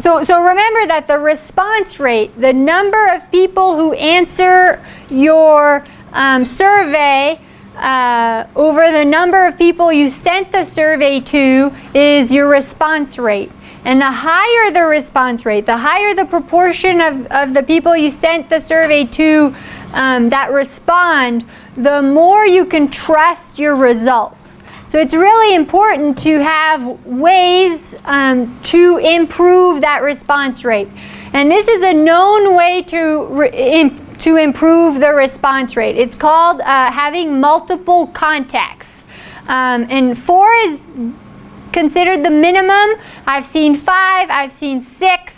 so, so remember that the response rate, the number of people who answer your um, survey uh, over the number of people you sent the survey to is your response rate. And the higher the response rate, the higher the proportion of, of the people you sent the survey to um, that respond, the more you can trust your results. So it's really important to have ways um, to improve that response rate. And this is a known way to, to improve the response rate. It's called uh, having multiple contacts. Um, and four is considered the minimum. I've seen five, I've seen six.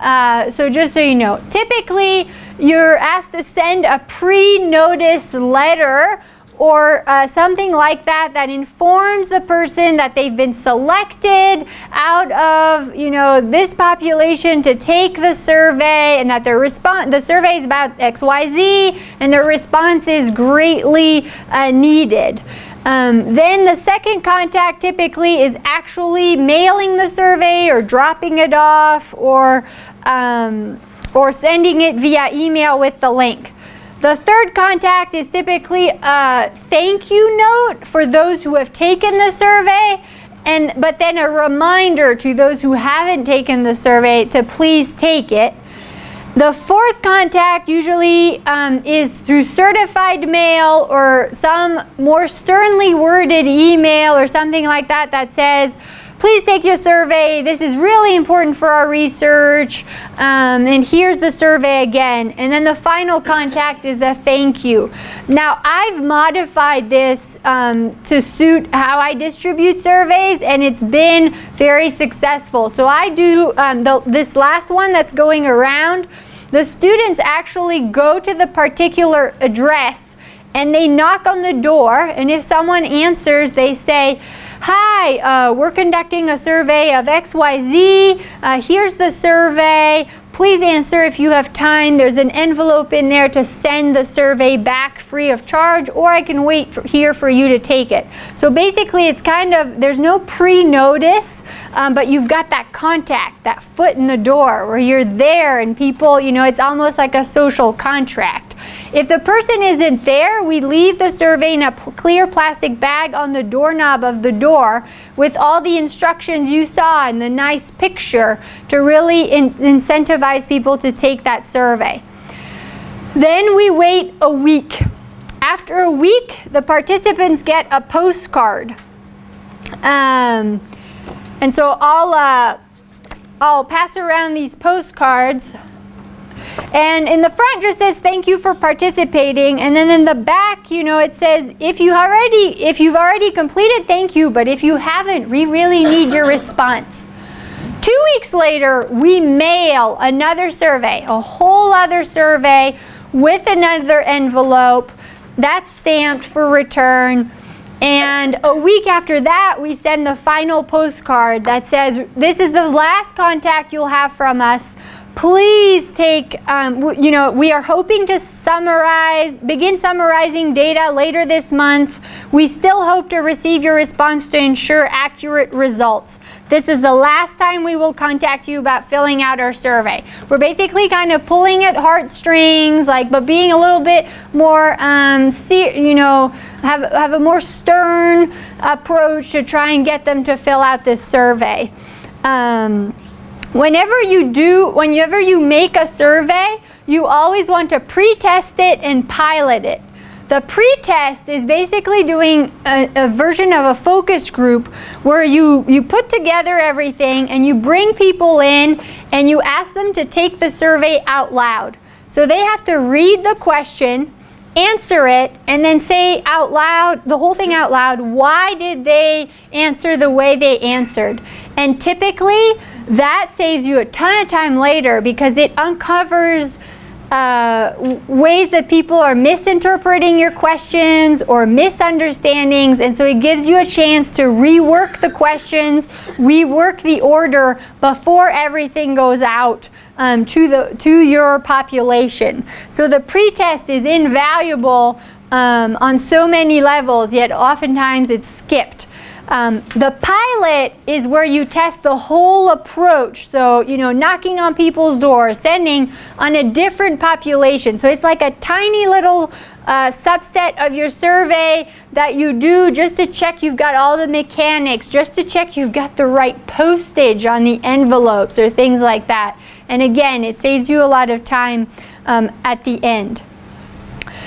Uh, so just so you know, typically you're asked to send a pre-notice letter or uh, something like that that informs the person that they've been selected out of you know this population to take the survey and that their response the survey is about XYZ and their response is greatly uh, needed. Um, then the second contact typically is actually mailing the survey or dropping it off or, um, or sending it via email with the link. The third contact is typically a thank you note for those who have taken the survey, and, but then a reminder to those who haven't taken the survey to please take it. The fourth contact usually um, is through certified mail or some more sternly worded email or something like that that says, please take your survey. This is really important for our research. Um, and here's the survey again. And then the final contact is a thank you. Now, I've modified this um, to suit how I distribute surveys, and it's been very successful. So I do um, the, this last one that's going around. The students actually go to the particular address and they knock on the door, and if someone answers, they say, Hi, uh, we're conducting a survey of XYZ. Uh, here's the survey. Please answer if you have time. There's an envelope in there to send the survey back free of charge, or I can wait for, here for you to take it. So basically, it's kind of, there's no pre-notice, um, but you've got that contact, that foot in the door where you're there and people, you know, it's almost like a social contract. If the person isn't there, we leave the survey in a clear plastic bag on the doorknob of the door with all the instructions you saw and the nice picture to really in incentivize people to take that survey. Then we wait a week. After a week, the participants get a postcard. Um, and so I'll, uh, I'll pass around these postcards. And in the front just says thank you for participating and then in the back, you know, it says if you already if you've already completed, thank you, but if you haven't, we really need your response. Two weeks later, we mail another survey, a whole other survey with another envelope that's stamped for return. And a week after that, we send the final postcard that says, this is the last contact you'll have from us please take, um, you know, we are hoping to summarize, begin summarizing data later this month. We still hope to receive your response to ensure accurate results. This is the last time we will contact you about filling out our survey. We're basically kind of pulling at heartstrings, like, but being a little bit more, um, you know, have, have a more stern approach to try and get them to fill out this survey. Um, Whenever you do, whenever you make a survey, you always want to pre-test it and pilot it. The pre-test is basically doing a, a, version of a focus group where you, you put together everything and you bring people in and you ask them to take the survey out loud. So they have to read the question, answer it, and then say out loud, the whole thing out loud, why did they answer the way they answered? And typically, that saves you a ton of time later because it uncovers uh, ways that people are misinterpreting your questions or misunderstandings and so it gives you a chance to rework the questions, rework the order before everything goes out um, to, the, to your population. So the pretest is invaluable um, on so many levels, yet oftentimes it's skipped. Um, the pilot is where you test the whole approach. So, you know, knocking on people's doors, sending on a different population. So it's like a tiny little uh, subset of your survey that you do just to check you've got all the mechanics, just to check you've got the right postage on the envelopes or things like that. And again, it saves you a lot of time um, at the end.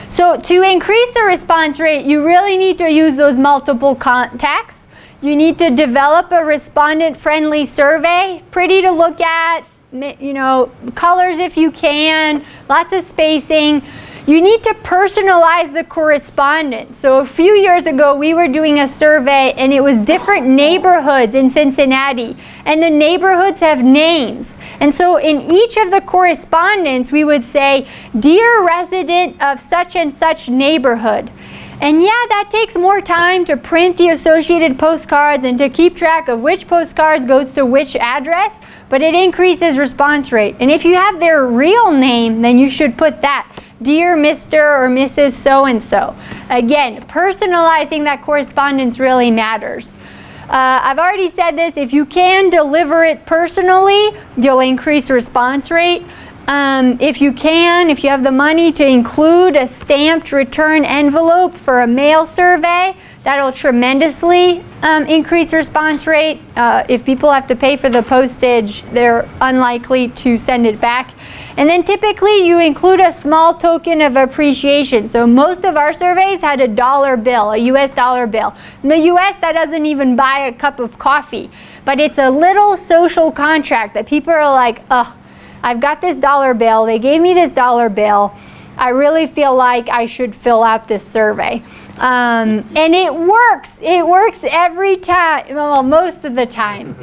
So to increase the response rate, you really need to use those multiple contacts. You need to develop a respondent-friendly survey, pretty to look at, you know, colors if you can, lots of spacing. You need to personalize the correspondence. So a few years ago, we were doing a survey and it was different neighborhoods in Cincinnati. And the neighborhoods have names. And so in each of the correspondence, we would say, Dear resident of such and such neighborhood. And yeah, that takes more time to print the associated postcards and to keep track of which postcards goes to which address, but it increases response rate. And if you have their real name, then you should put that. Dear Mr. or Mrs. So-and-so. Again, personalizing that correspondence really matters. Uh, I've already said this, if you can deliver it personally, you'll increase response rate. Um, if you can, if you have the money to include a stamped return envelope for a mail survey, that'll tremendously um, increase response rate. Uh, if people have to pay for the postage, they're unlikely to send it back. And then typically you include a small token of appreciation. So most of our surveys had a dollar bill, a US dollar bill. In the US, that doesn't even buy a cup of coffee. But it's a little social contract that people are like, oh, I've got this dollar bill. They gave me this dollar bill. I really feel like I should fill out this survey. Um, and it works. It works every time, well, most of the time.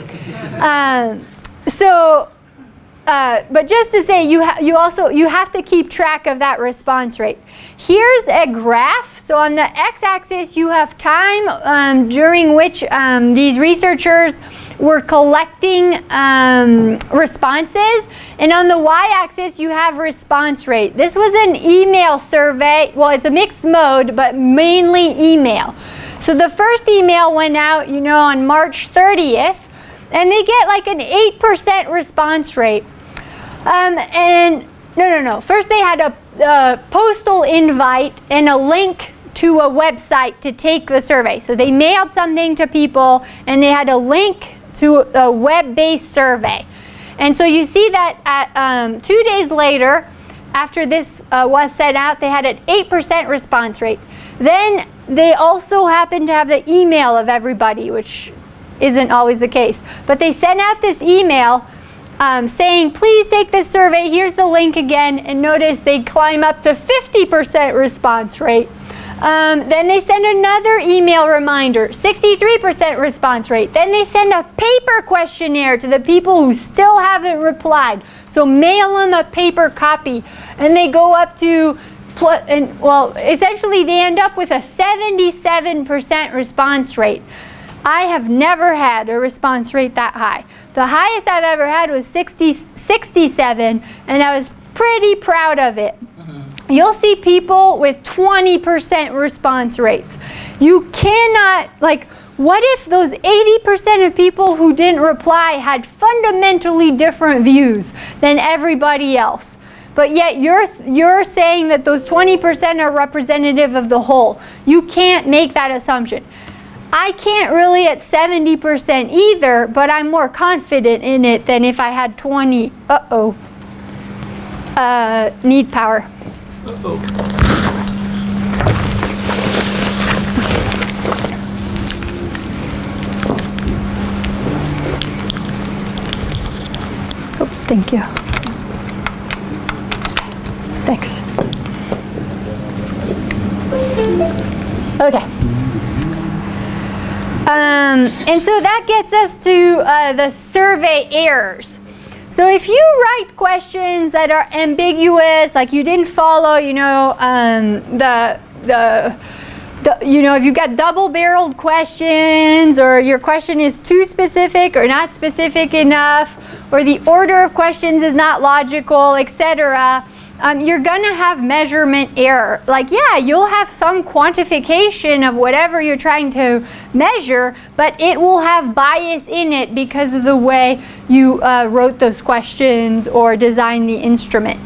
Um, so uh, but just to say, you, you also you have to keep track of that response rate. Here's a graph. So on the x-axis, you have time um, during which um, these researchers were collecting um, responses. And on the y-axis, you have response rate. This was an email survey. Well, it's a mixed mode, but mainly email. So the first email went out, you know, on March 30th, and they get like an 8% response rate. Um, and no, no, no. First they had a, a postal invite and a link to a website to take the survey. So they mailed something to people and they had a link to a web-based survey. And so you see that at, um, two days later, after this uh, was sent out, they had an 8% response rate. Then they also happened to have the email of everybody, which isn't always the case. But they sent out this email um, saying, please take this survey, here's the link again, and notice they climb up to 50% response rate. Um, then they send another email reminder, 63% response rate. Then they send a paper questionnaire to the people who still haven't replied. So mail them a paper copy. And they go up to, and well, essentially they end up with a 77% response rate. I have never had a response rate that high. The highest I've ever had was 60, 67, and I was pretty proud of it. Mm-hmm. You'll see people with 20% response rates. You cannot, like, what if those 80% of people who didn't reply had fundamentally different views than everybody else? But yet you're, you're saying that those 20% are representative of the whole. You can't make that assumption. I can't really at 70% either, but I'm more confident in it than if I had 20. Uh-oh. Uh, need power. Uh-oh. Oh, thank you. Thanks. Okay. Um, and so that gets us to uh, the survey errors. So if you write questions that are ambiguous, like you didn't follow, you know, um, the, the, the, you know, if you've got double-barreled questions or your question is too specific or not specific enough or the order of questions is not logical, etc., um, you're going to have measurement error. Like, yeah, you'll have some quantification of whatever you're trying to measure, but it will have bias in it because of the way you uh, wrote those questions or designed the instrument.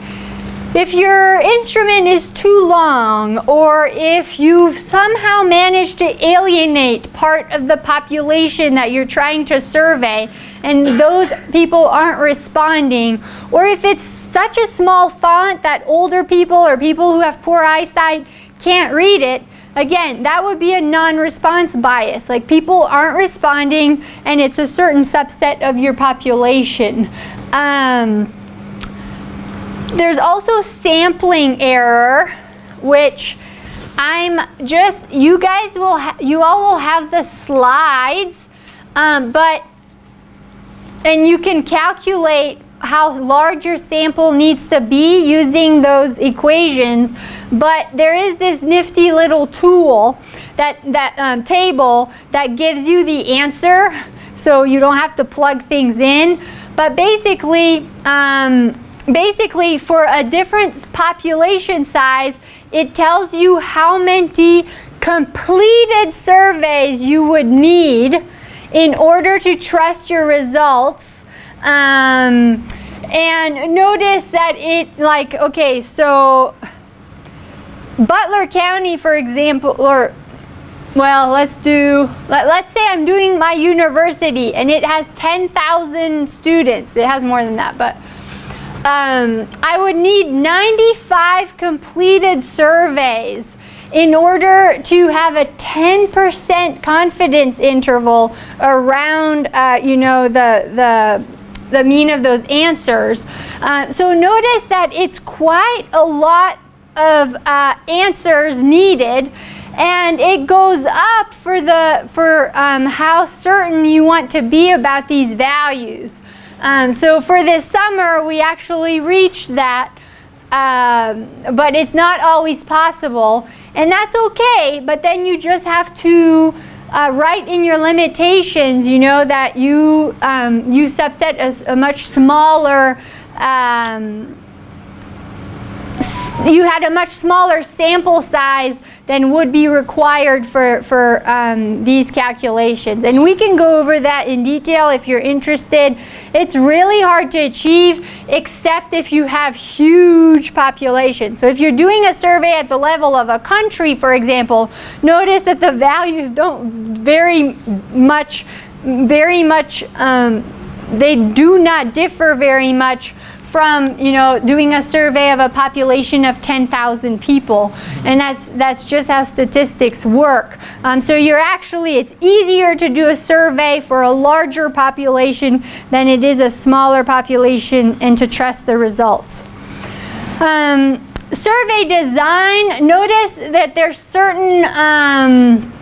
If your instrument is too long, or if you've somehow managed to alienate part of the population that you're trying to survey, and those people aren't responding, or if it's such a small font that older people or people who have poor eyesight can't read it, again, that would be a non-response bias. Like people aren't responding, and it's a certain subset of your population. Um, there's also sampling error, which I'm just, you guys will, you all will have the slides, um, but, and you can calculate how large your sample needs to be using those equations, but there is this nifty little tool, that, that um, table, that gives you the answer, so you don't have to plug things in. But basically, um, basically for a different population size, it tells you how many completed surveys you would need in order to trust your results. Um, and notice that it like, okay, so Butler County, for example, or well, let's do, let, us say I'm doing my university and it has 10,000 students. It has more than that, but um, I would need 95 completed surveys in order to have a 10% confidence interval around, uh, you know, the, the, the mean of those answers. Uh, so notice that it's quite a lot of uh, answers needed and it goes up for the for um, how certain you want to be about these values. Um, so for this summer, we actually reached that, um, but it's not always possible. And that's okay, but then you just have to uh, write in your limitations, you know, that you, um, you subset a, a much smaller um, you had a much smaller sample size than would be required for, for um, these calculations. And we can go over that in detail if you're interested. It's really hard to achieve except if you have huge populations. So if you're doing a survey at the level of a country, for example, notice that the values don't very much, very much, um, they do not differ very much from you know doing a survey of a population of 10,000 people. And that's that's just how statistics work. Um, so you're actually it's easier to do a survey for a larger population than it is a smaller population and to trust the results. Um, survey design notice that there's certain um,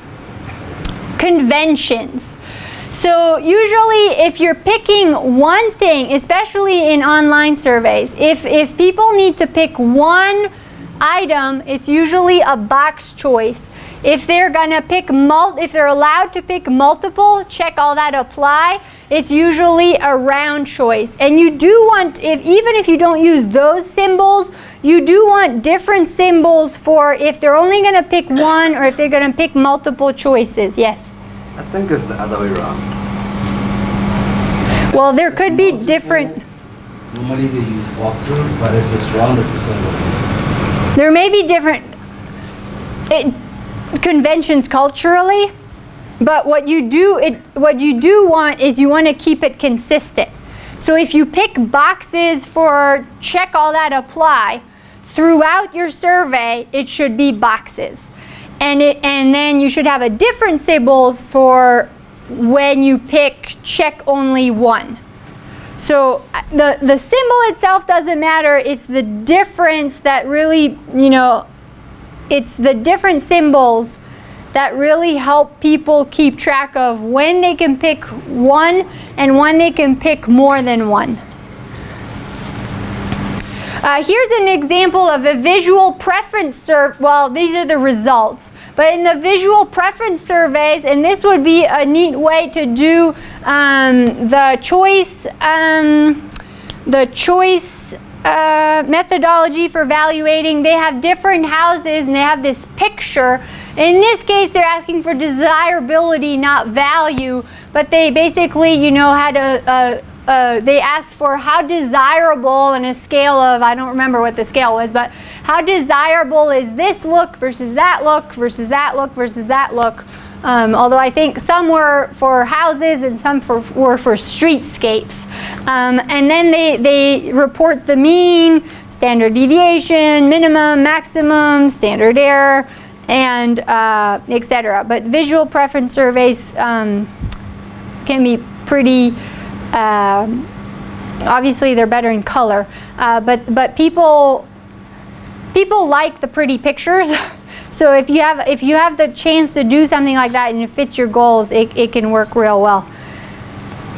conventions so usually if you're picking one thing, especially in online surveys, if, if people need to pick one item, it's usually a box choice. If they're gonna pick mul if they're allowed to pick multiple, check all that apply. It's usually a round choice. And you do want, if, even if you don't use those symbols, you do want different symbols for if they're only gonna pick one or if they're gonna pick multiple choices. Yes? I think it's the other way around. Well, there could be different. Normally they use boxes, but if it's round, it's a symbol. There may be different it, conventions culturally, but what you do it what you do want is you want to keep it consistent. So if you pick boxes for check all that apply, throughout your survey, it should be boxes. And, it, and then you should have a different symbols for when you pick check only one. So uh, the, the symbol itself doesn't matter, it's the difference that really, you know, it's the different symbols that really help people keep track of when they can pick one and when they can pick more than one. Uh, here's an example of a visual preference. Well, these are the results. But in the visual preference surveys, and this would be a neat way to do um, the choice, um, the choice, uh, methodology for evaluating. They have different houses and they have this picture. In this case, they're asking for desirability, not value. But they basically, you know, had a, a they asked for how desirable on a scale of, I don't remember what the scale was, but how desirable is this look versus that look versus that look versus that look. Um, although I think some were for houses and some for, were for streetscapes. Um, and then they, they report the mean, standard deviation, minimum, maximum, standard error, and uh, etc. But visual preference surveys um, can be pretty um, obviously they're better in color, uh, but but people people like the pretty pictures. so if you have if you have the chance to do something like that and it fits your goals, it, it can work real well.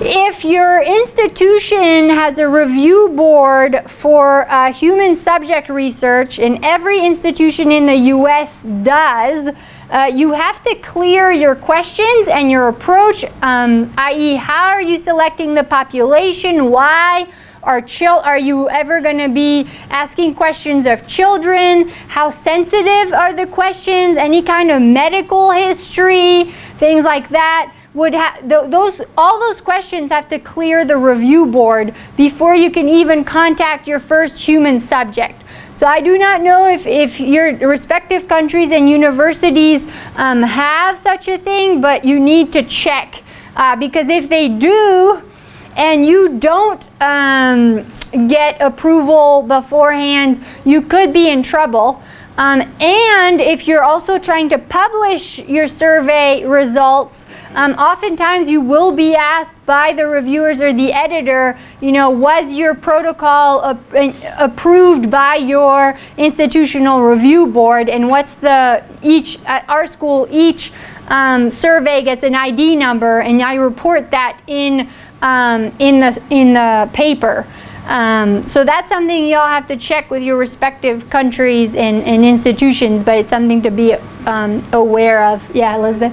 If your institution has a review board for uh, human subject research, and every institution in the US does, uh, you have to clear your questions and your approach, um, i.e. how are you selecting the population, why, are, chil are you ever going to be asking questions of children? How sensitive are the questions? Any kind of medical history? Things like that would have th those all those questions have to clear the review board before you can even contact your first human subject. So I do not know if, if your respective countries and universities um, have such a thing, but you need to check. Uh, because if they do, and you don't um, get approval beforehand, you could be in trouble. Um, and if you're also trying to publish your survey results, um, oftentimes you will be asked by the reviewers or the editor, you know, was your protocol ap approved by your institutional review board and what's the, each, at our school, each um, survey gets an ID number and I report that in, um, in, the, in the paper. Um, so that's something y'all have to check with your respective countries and, and institutions, but it's something to be um, aware of. Yeah, Elizabeth?